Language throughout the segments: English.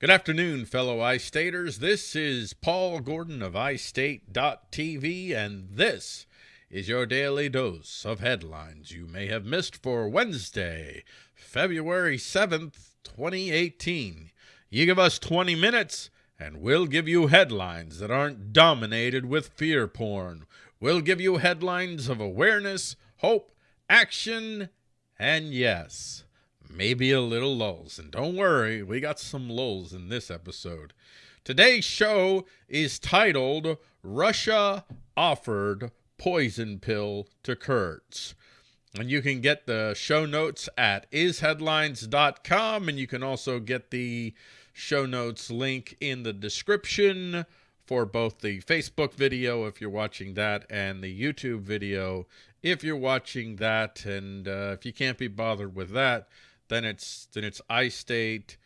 Good afternoon, fellow iStaters. This is Paul Gordon of iState.tv, and this is your daily dose of headlines you may have missed for Wednesday, February 7th, 2018. You give us 20 minutes, and we'll give you headlines that aren't dominated with fear porn. We'll give you headlines of awareness, hope, action, and yes, maybe a little lulls. And don't worry, we got some lulls in this episode. Today's show is titled Russia Offered Poison Pill to Kurds. And you can get the show notes at isheadlines.com, and you can also get the show notes link in the description for both the Facebook video if you're watching that and the YouTube video if you're watching that. And uh, if you can't be bothered with that, then it's then it's istate.tv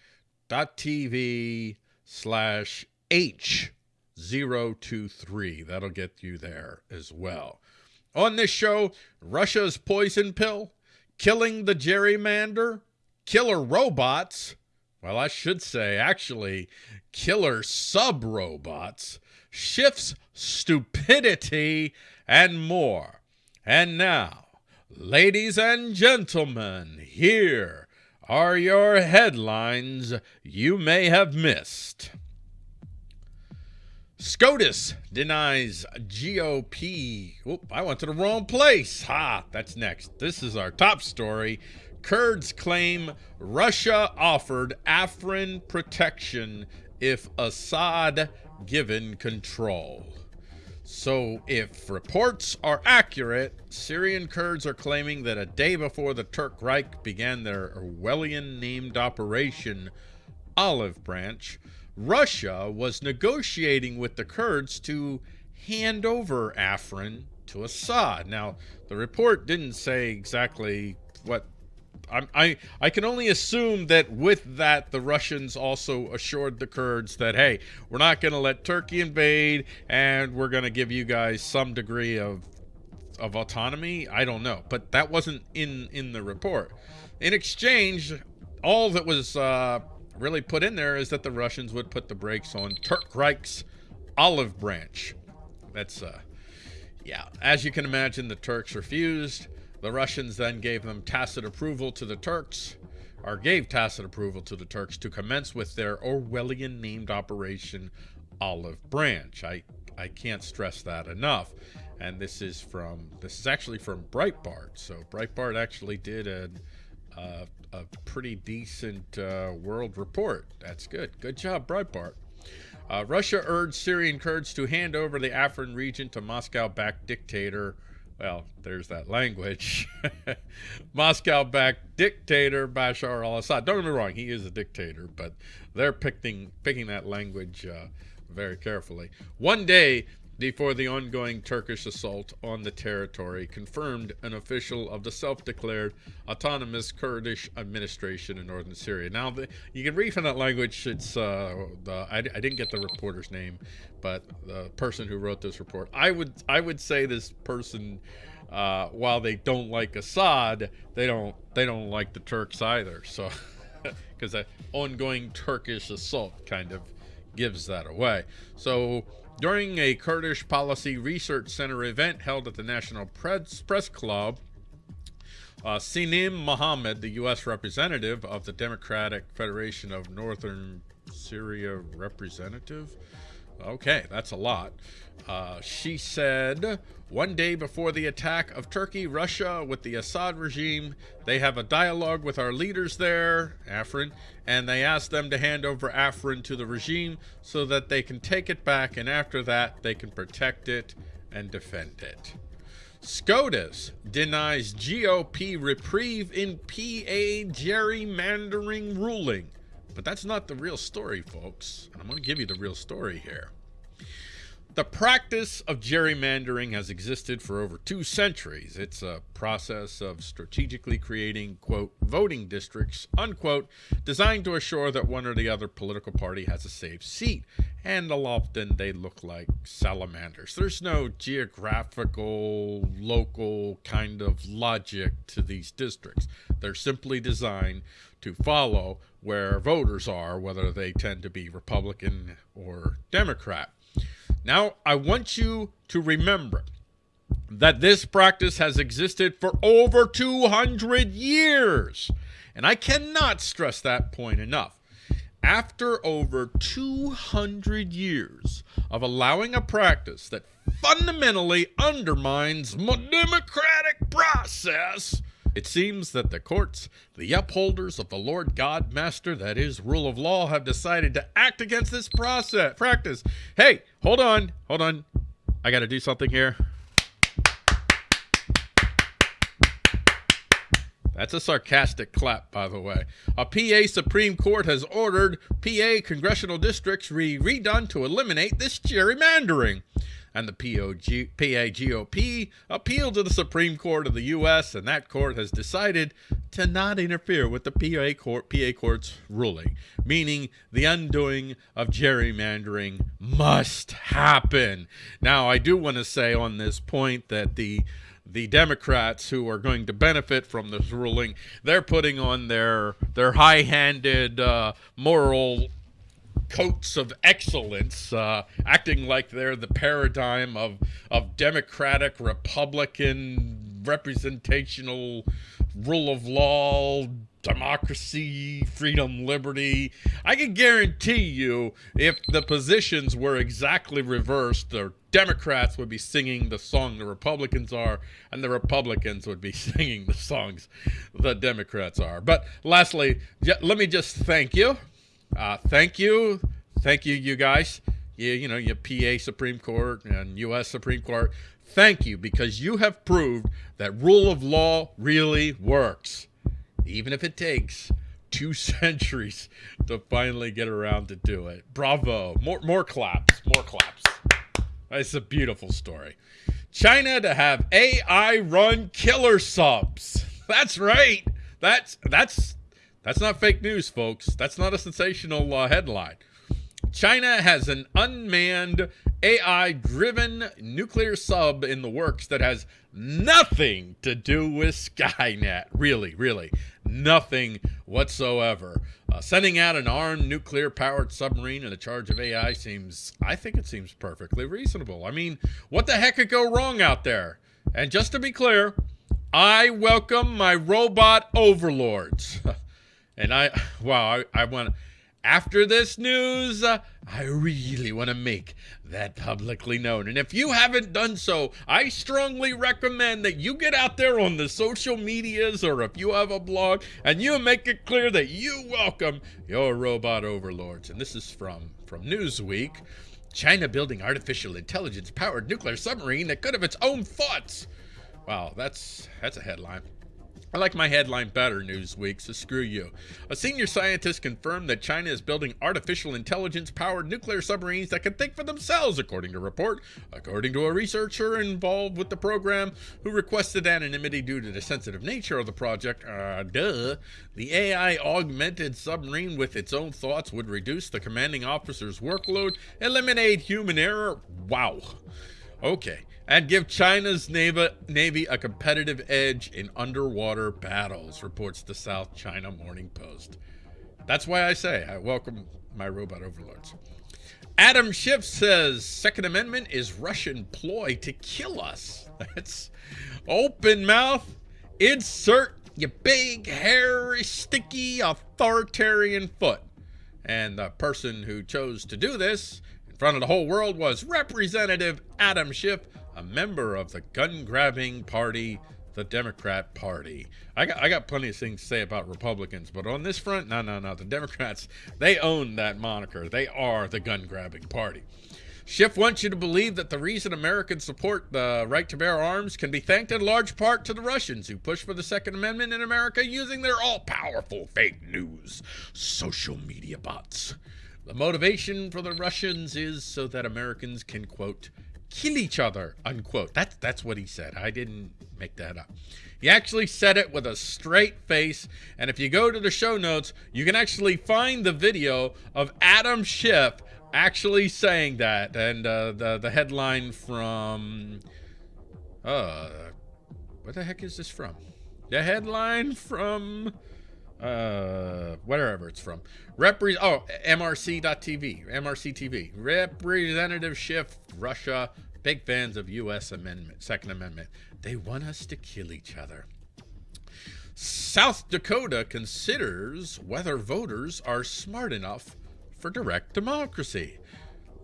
slash H023. That'll get you there as well. On this show, Russia's poison pill, killing the gerrymander, killer robots, well, I should say, actually, killer sub robots, shifts stupidity, and more. And now, ladies and gentlemen, here are your headlines you may have missed. SCOTUS denies GOP. Oop, I went to the wrong place. Ha, that's next. This is our top story. Kurds claim Russia offered Afrin protection if Assad given control. So, if reports are accurate, Syrian Kurds are claiming that a day before the Turk Reich began their Orwellian named Operation Olive Branch, Russia was negotiating with the Kurds to hand over Afrin to Assad. Now, the report didn't say exactly what I, I I can only assume that with that the Russians also assured the Kurds that hey we're not going to let Turkey invade and we're going to give you guys some degree of of autonomy. I don't know, but that wasn't in in the report. In exchange, all that was uh, really put in there is that the Russians would put the brakes on Turk Reich's olive branch. That's uh, yeah. As you can imagine, the Turks refused. The Russians then gave them tacit approval to the Turks, or gave tacit approval to the Turks to commence with their Orwellian named Operation Olive Branch. I, I can't stress that enough. And this is from, this is actually from Breitbart. So Breitbart actually did a, uh, a pretty decent uh, world report. That's good. Good job, Breitbart. Uh, Russia urged Syrian Kurds to hand over the Afrin region to Moscow-backed dictator well, there's that language. Moscow backed dictator Bashar al Assad. Don't get me wrong, he is a dictator, but they're picking, picking that language uh, very carefully. One day before the ongoing Turkish assault on the territory, confirmed an official of the self-declared autonomous Kurdish administration in northern Syria. Now, the, you can read from that language. It's uh, the, I, I, didn't get the reporter's name, but the person who wrote this report. I would I would say this person, uh, while they don't like Assad, they don't they don't like the Turks either. So, because the ongoing Turkish assault kind of gives that away. So during a Kurdish Policy Research Center event held at the National Press, Press Club, uh, Sinem Mohammed, the U.S. representative of the Democratic Federation of Northern Syria representative, Okay, that's a lot. Uh, she said, one day before the attack of Turkey, Russia, with the Assad regime, they have a dialogue with our leaders there, Afrin, and they ask them to hand over Afrin to the regime so that they can take it back, and after that, they can protect it and defend it. SCOTUS denies GOP reprieve in PA gerrymandering ruling. But that's not the real story, folks. And I'm going to give you the real story here. The practice of gerrymandering has existed for over two centuries. It's a process of strategically creating, quote, voting districts, unquote, designed to assure that one or the other political party has a safe seat. And often they look like salamanders. There's no geographical, local kind of logic to these districts. They're simply designed to follow where voters are, whether they tend to be Republican or Democrat. Now, I want you to remember that this practice has existed for over 200 years. And I cannot stress that point enough. After over 200 years of allowing a practice that fundamentally undermines the democratic process, it seems that the courts, the upholders of the Lord God Master, that is, rule of law, have decided to act against this process practice. Hey, hold on, hold on. I got to do something here. That's a sarcastic clap, by the way. A PA Supreme Court has ordered PA congressional districts re redone to eliminate this gerrymandering and the POG, PA GOP appealed to the Supreme Court of the U.S., and that court has decided to not interfere with the PA, court, PA court's ruling, meaning the undoing of gerrymandering must happen. Now, I do want to say on this point that the the Democrats who are going to benefit from this ruling, they're putting on their their high-handed uh, moral coats of excellence, uh, acting like they're the paradigm of of democratic, republican, representational rule of law, democracy, freedom, liberty. I can guarantee you, if the positions were exactly reversed, the Democrats would be singing the song the Republicans are, and the Republicans would be singing the songs the Democrats are. But lastly, let me just thank you uh, thank you. Thank you, you guys. You, you know, your PA Supreme Court and U.S. Supreme Court. Thank you because you have proved that rule of law really works, even if it takes two centuries to finally get around to do it. Bravo. More, more claps. More claps. It's a beautiful story. China to have AI run killer subs. That's right. That's that's that's not fake news, folks. That's not a sensational uh, headline. China has an unmanned AI driven nuclear sub in the works that has nothing to do with Skynet. Really, really, nothing whatsoever. Uh, sending out an armed nuclear powered submarine in the charge of AI seems, I think it seems perfectly reasonable. I mean, what the heck could go wrong out there? And just to be clear, I welcome my robot overlords. And I, wow, I, I want, after this news, uh, I really want to make that publicly known. And if you haven't done so, I strongly recommend that you get out there on the social medias or if you have a blog and you make it clear that you welcome your robot overlords. And this is from, from Newsweek. China building artificial intelligence powered nuclear submarine that could have its own thoughts. Wow, that's that's a headline. I like my headline better, Newsweek, so screw you. A senior scientist confirmed that China is building artificial intelligence powered nuclear submarines that can think for themselves, according to a report. According to a researcher involved with the program who requested anonymity due to the sensitive nature of the project, uh, duh, the AI augmented submarine with its own thoughts would reduce the commanding officer's workload, eliminate human error. Wow. Okay and give China's Navy a competitive edge in underwater battles, reports the South China Morning Post. That's why I say I welcome my robot overlords. Adam Schiff says Second Amendment is Russian ploy to kill us. That's open mouth. Insert your big, hairy, sticky, authoritarian foot. And the person who chose to do this front of the whole world was Representative Adam Schiff a member of the gun grabbing party, the Democrat Party. I got, I got plenty of things to say about Republicans, but on this front, no, no, no. The Democrats, they own that moniker. They are the gun grabbing party. Schiff wants you to believe that the reason Americans support the right to bear arms can be thanked in large part to the Russians who push for the Second Amendment in America using their all powerful fake news social media bots. The motivation for the Russians is so that Americans can, quote, kill each other, unquote. That's, that's what he said. I didn't make that up. He actually said it with a straight face. And if you go to the show notes, you can actually find the video of Adam Schiff actually saying that. And uh, the, the headline from, uh, what the heck is this from? The headline from uh, wherever it's from. Repre- oh, MRC.TV, MRC TV. Representative Schiff, Russia, big fans of U.S. Amendment, Second Amendment. They want us to kill each other. South Dakota considers whether voters are smart enough for direct democracy.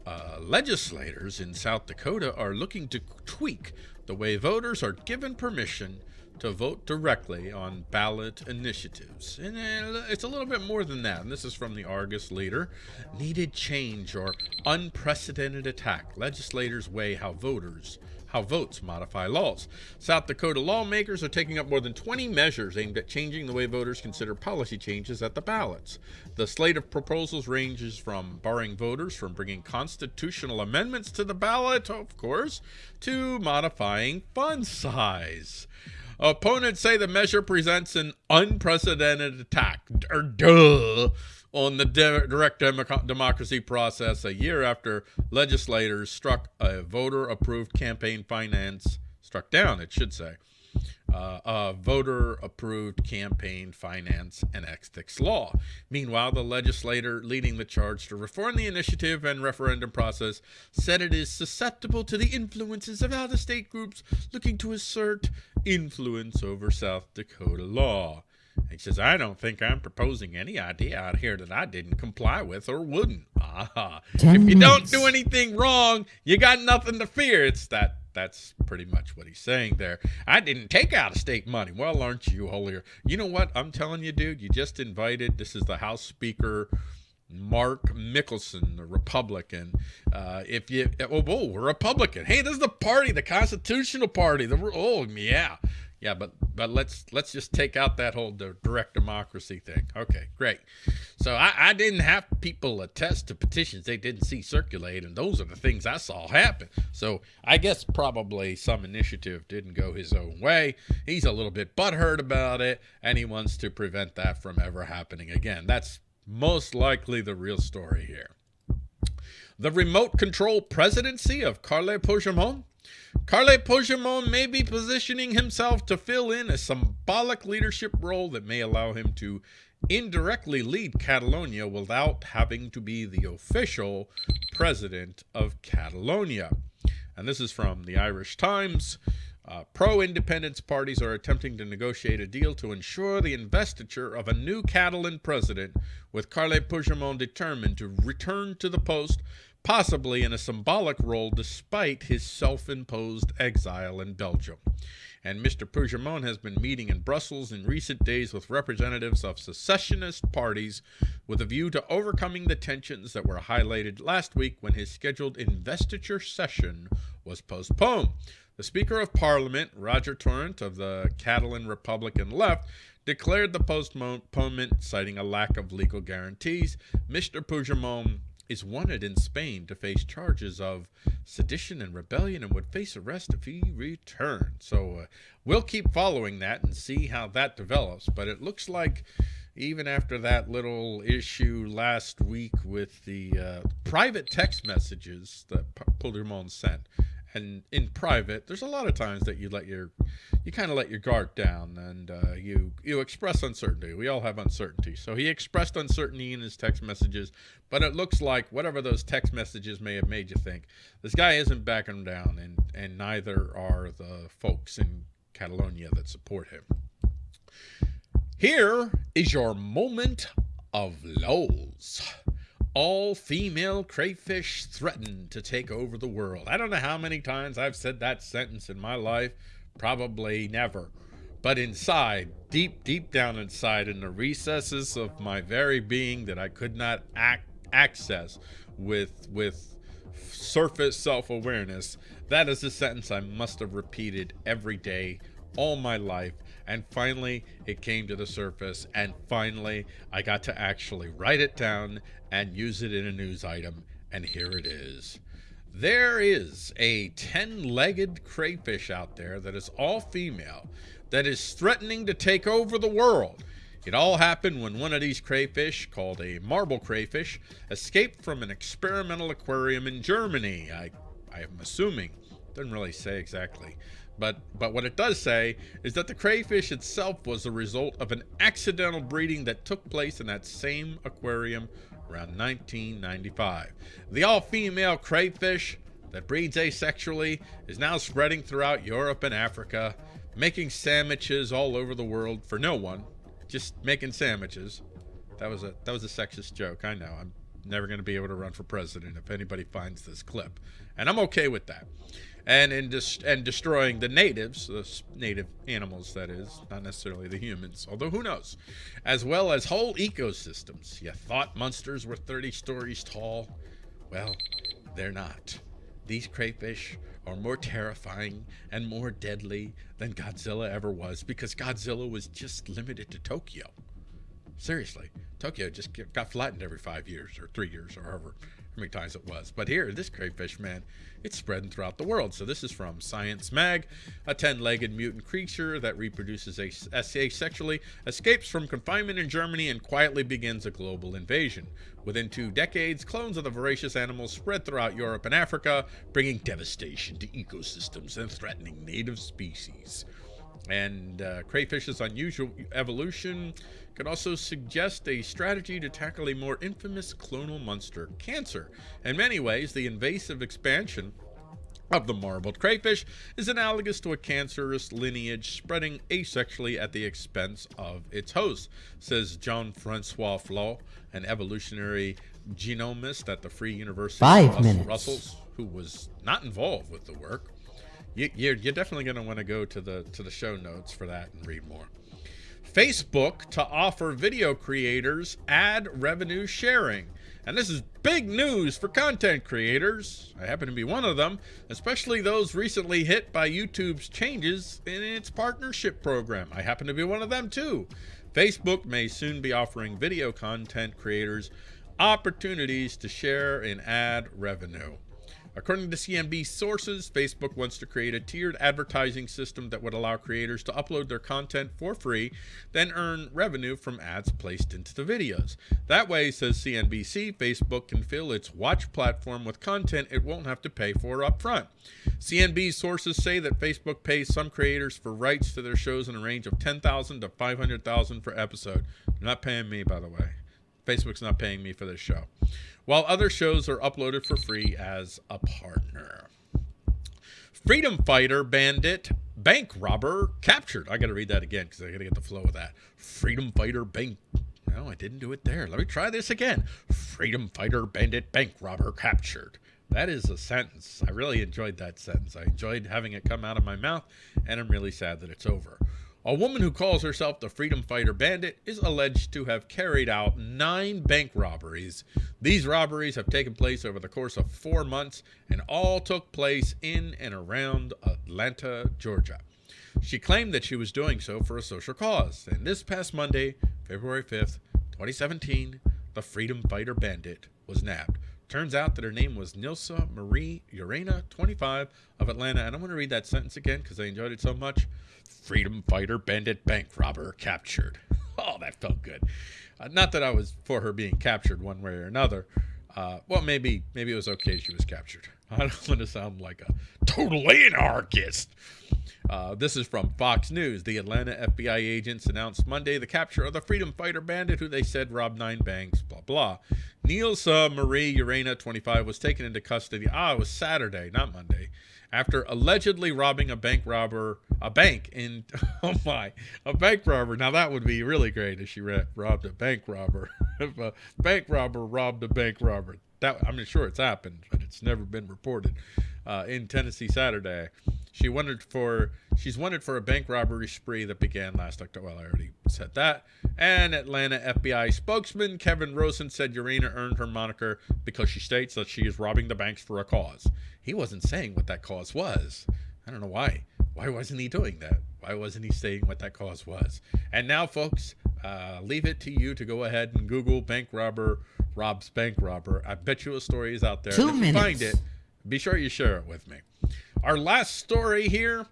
Uh, legislators in South Dakota are looking to tweak the way voters are given permission to vote directly on ballot initiatives. And uh, it's a little bit more than that. And this is from the Argus leader. Needed change or unprecedented attack. Legislators weigh how voters how votes modify laws. South Dakota lawmakers are taking up more than 20 measures aimed at changing the way voters consider policy changes at the ballots. The slate of proposals ranges from barring voters from bringing constitutional amendments to the ballot, of course, to modifying fund size. Opponents say the measure presents an unprecedented attack, or duh, on the de direct democracy process a year after legislators struck a voter-approved campaign finance, struck down, it should say, uh, a voter-approved campaign finance and ethics law. Meanwhile, the legislator leading the charge to reform the initiative and referendum process said it is susceptible to the influences of out-of-state groups looking to assert influence over South Dakota law. He says, I don't think I'm proposing any idea out here that I didn't comply with or wouldn't. Ah, if you don't do anything wrong, you got nothing to fear. It's that that's pretty much what he's saying there. I didn't take out of state money. Well, aren't you holier? You know what? I'm telling you, dude, you just invited, this is the House Speaker, Mark Mickelson, the Republican. Uh, if you, oh, oh, Republican. Hey, this is the party, the Constitutional Party. The oh, yeah, yeah. But but let's let's just take out that whole direct democracy thing. Okay, great. So I, I didn't have people attest to petitions they didn't see circulate, and those are the things I saw happen. So I guess probably some initiative didn't go his own way. He's a little bit butthurt about it, and he wants to prevent that from ever happening again. That's most likely the real story here. The remote control presidency of Carles Puigdemont. Carles Puigdemont may be positioning himself to fill in a symbolic leadership role that may allow him to indirectly lead Catalonia without having to be the official president of Catalonia. And this is from the Irish Times. Uh, Pro-independence parties are attempting to negotiate a deal to ensure the investiture of a new Catalan president, with Carles Puigdemont determined to return to the post, possibly in a symbolic role despite his self-imposed exile in Belgium. And Mr. Puigdemont has been meeting in Brussels in recent days with representatives of secessionist parties with a view to overcoming the tensions that were highlighted last week when his scheduled investiture session was postponed. The Speaker of Parliament, Roger Torrent of the Catalan Republican left, declared the postponement, citing a lack of legal guarantees. Mr. Puigdemont is wanted in Spain to face charges of sedition and rebellion and would face arrest if he returned. So uh, we'll keep following that and see how that develops. But it looks like even after that little issue last week with the uh, private text messages that Puigdemont sent, and in private, there's a lot of times that you let your, you kind of let your guard down and uh, you you express uncertainty. We all have uncertainty. So he expressed uncertainty in his text messages, but it looks like whatever those text messages may have made you think, this guy isn't backing down, and and neither are the folks in Catalonia that support him. Here is your moment of lows all female crayfish threaten to take over the world. I don't know how many times I've said that sentence in my life, probably never. But inside, deep, deep down inside, in the recesses of my very being that I could not ac access with, with surface self-awareness, that is a sentence I must have repeated every day all my life and finally it came to the surface and finally I got to actually write it down and use it in a news item and here it is. There is a 10-legged crayfish out there that is all female that is threatening to take over the world. It all happened when one of these crayfish, called a marble crayfish, escaped from an experimental aquarium in Germany. I, I am assuming Doesn't really say exactly. But, but what it does say is that the crayfish itself was the result of an accidental breeding that took place in that same aquarium around 1995. The all-female crayfish that breeds asexually is now spreading throughout Europe and Africa, making sandwiches all over the world for no one, just making sandwiches. That was a that was a sexist joke. I know. I'm never going to be able to run for president if anybody finds this clip, and I'm okay with that. And in and destroying the natives, the native animals, that is, not necessarily the humans, although who knows, as well as whole ecosystems. You thought monsters were 30 stories tall? Well, they're not. These crayfish are more terrifying and more deadly than Godzilla ever was because Godzilla was just limited to Tokyo. Seriously, Tokyo just got flattened every five years or three years or however many times it was. But here, this crayfish, man, it's spreading throughout the world. So this is from Science Mag. A 10-legged mutant creature that reproduces asexually escapes from confinement in Germany and quietly begins a global invasion. Within two decades, clones of the voracious animals spread throughout Europe and Africa, bringing devastation to ecosystems and threatening native species. And uh, crayfish's unusual evolution could also suggest a strategy to tackle a more infamous clonal monster, cancer. In many ways, the invasive expansion of the marbled crayfish is analogous to a cancerous lineage spreading asexually at the expense of its host, says Jean-Francois Flot, an evolutionary genomist at the Free University Five of minutes. Brussels, who was not involved with the work. You, you're, you're definitely going to want to go to the to the show notes for that and read more. Facebook to offer video creators ad revenue sharing. And this is big news for content creators. I happen to be one of them, especially those recently hit by YouTube's changes in its partnership program. I happen to be one of them too. Facebook may soon be offering video content creators opportunities to share in ad revenue. According to CNB sources, Facebook wants to create a tiered advertising system that would allow creators to upload their content for free, then earn revenue from ads placed into the videos. That way, says CNBC, Facebook can fill its watch platform with content it won't have to pay for upfront. CNB sources say that Facebook pays some creators for rights to their shows in a range of 10,000 to 500,000 per episode. They're not paying me, by the way. Facebook's not paying me for this show while other shows are uploaded for free as a partner. Freedom Fighter Bandit Bank Robber captured. I got to read that again because I got to get the flow of that. Freedom Fighter Bank. No, I didn't do it there. Let me try this again. Freedom Fighter Bandit Bank Robber captured. That is a sentence. I really enjoyed that sentence. I enjoyed having it come out of my mouth, and I'm really sad that it's over. A woman who calls herself the Freedom Fighter Bandit is alleged to have carried out nine bank robberies. These robberies have taken place over the course of four months and all took place in and around Atlanta, Georgia. She claimed that she was doing so for a social cause, and this past Monday, February 5th, 2017, the Freedom Fighter Bandit was nabbed. Turns out that her name was Nilsa Marie Urena, 25, of Atlanta. And I'm going to read that sentence again because I enjoyed it so much. Freedom fighter, bandit, bank robber captured. Oh, that felt good. Uh, not that I was for her being captured one way or another. Uh, well, maybe maybe it was okay she was captured. I don't want to sound like a total anarchist. Uh, this is from Fox News. The Atlanta FBI agents announced Monday the capture of the freedom fighter bandit who they said robbed nine banks, blah, blah. Niels uh, Marie Urena, 25, was taken into custody. Ah, it was Saturday, not Monday after allegedly robbing a bank robber, a bank in, oh my, a bank robber. Now that would be really great if she robbed a bank robber. if a bank robber robbed a bank robber. That I'm sure it's happened, but it's never been reported. Uh, in Tennessee Saturday, she wanted for she's wanted for a bank robbery spree that began last October. Well, I already said that. And Atlanta FBI spokesman Kevin Rosen said Urena earned her moniker because she states that she is robbing the banks for a cause. He wasn't saying what that cause was. I don't know why. Why wasn't he doing that? Why wasn't he saying what that cause was? And now, folks, uh, leave it to you to go ahead and Google bank robber robs bank robber. I bet you a story is out there. Two minutes. you find it, be sure you share it with me. Our last story here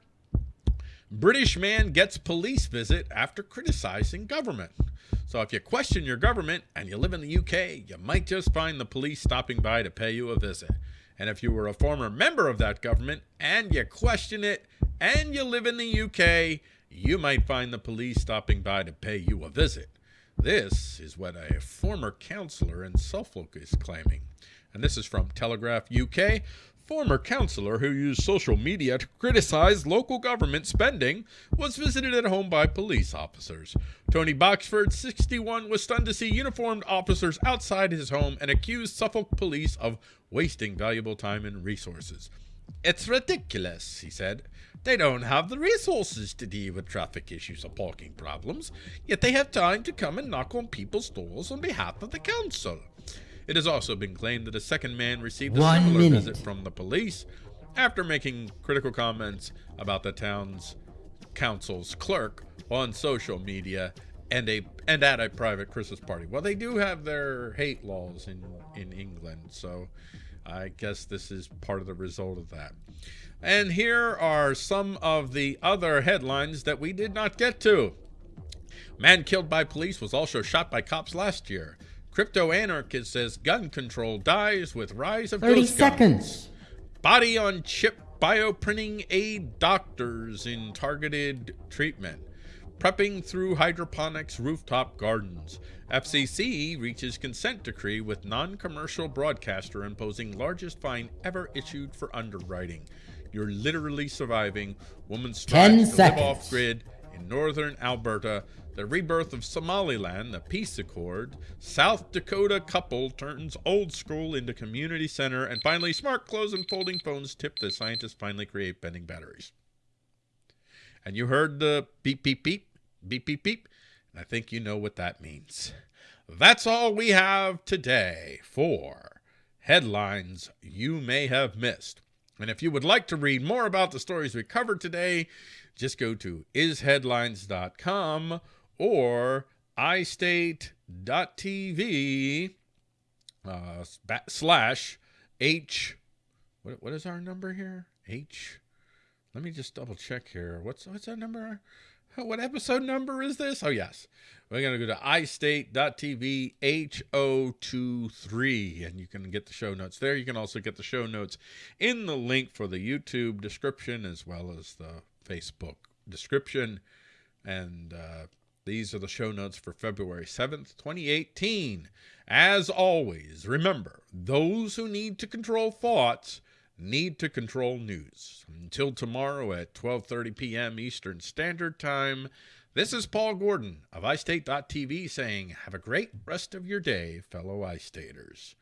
British man gets police visit after criticizing government. So if you question your government and you live in the UK, you might just find the police stopping by to pay you a visit. And if you were a former member of that government and you question it and you live in the UK, you might find the police stopping by to pay you a visit. This is what a former councillor in Suffolk is claiming. And this is from Telegraph UK. Former councillor who used social media to criticize local government spending was visited at home by police officers. Tony Boxford, 61, was stunned to see uniformed officers outside his home and accused Suffolk police of wasting valuable time and resources. It's ridiculous, he said. They don't have the resources to deal with traffic issues or parking problems, yet they have time to come and knock on people's doors on behalf of the council. It has also been claimed that a second man received a One similar minute. visit from the police after making critical comments about the town's council's clerk on social media and a and at a private Christmas party. Well, they do have their hate laws in in England, so I guess this is part of the result of that. And here are some of the other headlines that we did not get to. Man killed by police was also shot by cops last year. Crypto anarchist says gun control dies with rise of 30 ghost guns. seconds. Body on chip bioprinting aid doctors in targeted treatment. Prepping through hydroponics rooftop gardens. FCC reaches consent decree with non-commercial broadcaster imposing largest fine ever issued for underwriting. You're literally surviving. Woman Ten strives to live off grid in northern Alberta. The rebirth of Somaliland, the peace accord. South Dakota couple turns old school into community center. And finally, smart clothes and folding phones tip the scientists finally create bending batteries. And you heard the beep, beep, beep, beep, beep, beep. And I think you know what that means. That's all we have today for headlines you may have missed. And if you would like to read more about the stories we covered today, just go to isheadlines.com or istate.tv uh, slash H. What, what is our number here? H. Let me just double check here. What's what's our number? What episode number is this? Oh yes. We're gonna go to istate.tv H023 and you can get the show notes there. You can also get the show notes in the link for the YouTube description as well as the Facebook description. And uh, these are the show notes for February 7th, 2018. As always, remember, those who need to control thoughts need to control news. Until tomorrow at 12:30 p.m. Eastern Standard Time, this is Paul Gordon of iState.tv saying, "Have a great rest of your day, fellow iStaters."